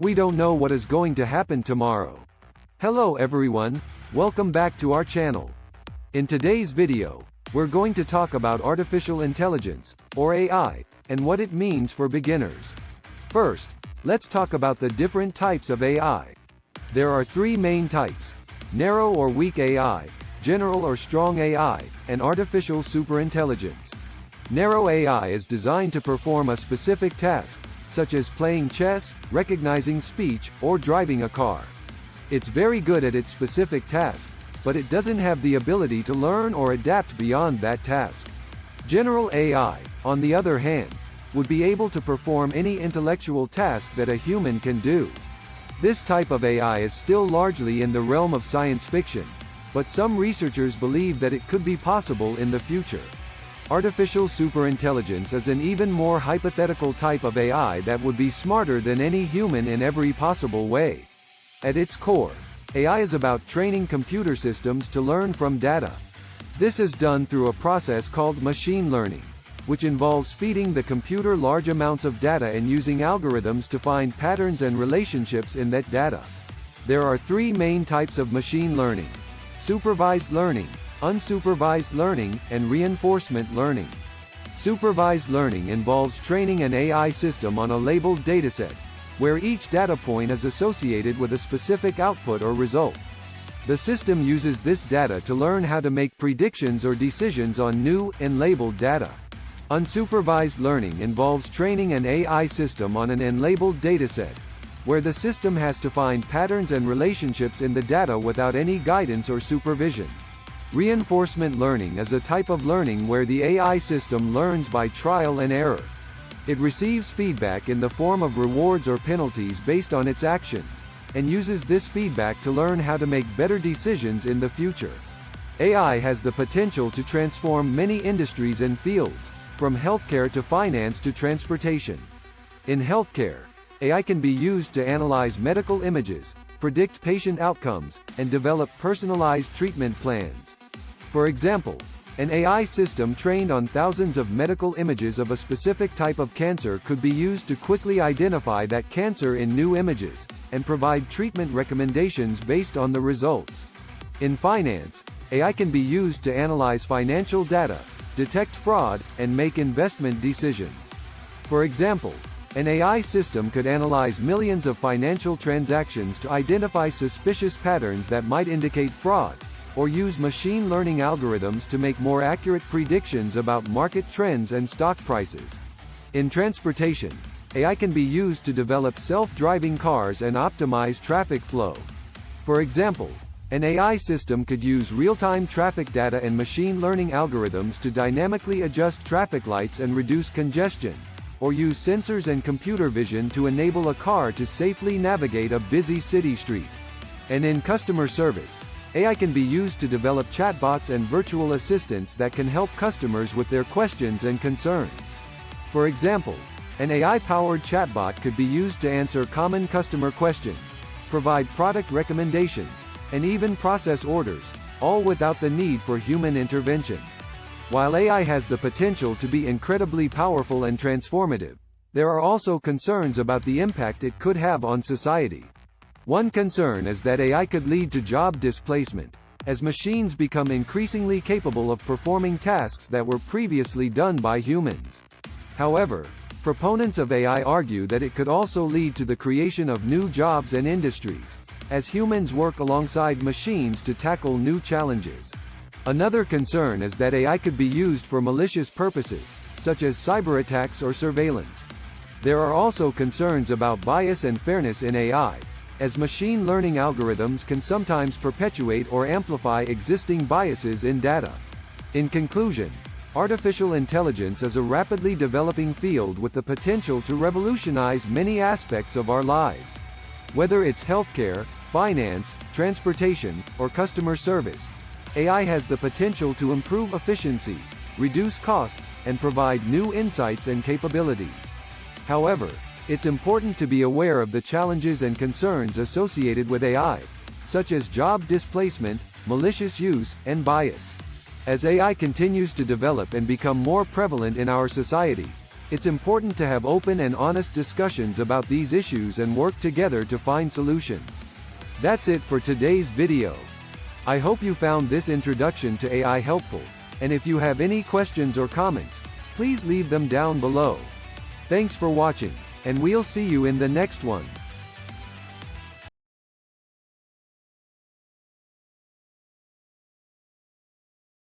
We don't know what is going to happen tomorrow. Hello everyone, welcome back to our channel. In today's video, we're going to talk about artificial intelligence, or AI, and what it means for beginners. First, let's talk about the different types of AI. There are three main types, narrow or weak AI, general or strong AI, and artificial superintelligence. Narrow AI is designed to perform a specific task, such as playing chess, recognizing speech, or driving a car. It's very good at its specific task, but it doesn't have the ability to learn or adapt beyond that task. General AI, on the other hand, would be able to perform any intellectual task that a human can do. This type of AI is still largely in the realm of science fiction, but some researchers believe that it could be possible in the future. Artificial superintelligence is an even more hypothetical type of AI that would be smarter than any human in every possible way. At its core, AI is about training computer systems to learn from data. This is done through a process called machine learning, which involves feeding the computer large amounts of data and using algorithms to find patterns and relationships in that data. There are three main types of machine learning. Supervised learning, unsupervised learning, and reinforcement learning. Supervised learning involves training an AI system on a labeled dataset, where each data point is associated with a specific output or result. The system uses this data to learn how to make predictions or decisions on new, and labeled data. Unsupervised learning involves training an AI system on an unlabeled dataset, where the system has to find patterns and relationships in the data without any guidance or supervision. Reinforcement learning is a type of learning where the AI system learns by trial and error. It receives feedback in the form of rewards or penalties based on its actions, and uses this feedback to learn how to make better decisions in the future. AI has the potential to transform many industries and fields, from healthcare to finance to transportation. In healthcare, AI can be used to analyze medical images, predict patient outcomes, and develop personalized treatment plans. For example, an AI system trained on thousands of medical images of a specific type of cancer could be used to quickly identify that cancer in new images, and provide treatment recommendations based on the results. In finance, AI can be used to analyze financial data, detect fraud, and make investment decisions. For example, an AI system could analyze millions of financial transactions to identify suspicious patterns that might indicate fraud, or use machine learning algorithms to make more accurate predictions about market trends and stock prices. In transportation, AI can be used to develop self-driving cars and optimize traffic flow. For example, an AI system could use real-time traffic data and machine learning algorithms to dynamically adjust traffic lights and reduce congestion, or use sensors and computer vision to enable a car to safely navigate a busy city street. And in customer service, AI can be used to develop chatbots and virtual assistants that can help customers with their questions and concerns. For example, an AI-powered chatbot could be used to answer common customer questions, provide product recommendations, and even process orders, all without the need for human intervention. While AI has the potential to be incredibly powerful and transformative, there are also concerns about the impact it could have on society. One concern is that AI could lead to job displacement, as machines become increasingly capable of performing tasks that were previously done by humans. However, proponents of AI argue that it could also lead to the creation of new jobs and industries, as humans work alongside machines to tackle new challenges. Another concern is that AI could be used for malicious purposes, such as cyber attacks or surveillance. There are also concerns about bias and fairness in AI, as machine learning algorithms can sometimes perpetuate or amplify existing biases in data. In conclusion, artificial intelligence is a rapidly developing field with the potential to revolutionize many aspects of our lives. Whether it's healthcare, finance, transportation, or customer service, AI has the potential to improve efficiency, reduce costs, and provide new insights and capabilities. However, it's important to be aware of the challenges and concerns associated with AI, such as job displacement, malicious use, and bias. As AI continues to develop and become more prevalent in our society, It's important to have open and honest discussions about these issues and work together to find solutions. That's it for today's video. I hope you found this introduction to AI helpful, and if you have any questions or comments, please leave them down below. Thanks for watching, and we'll see you in the next one.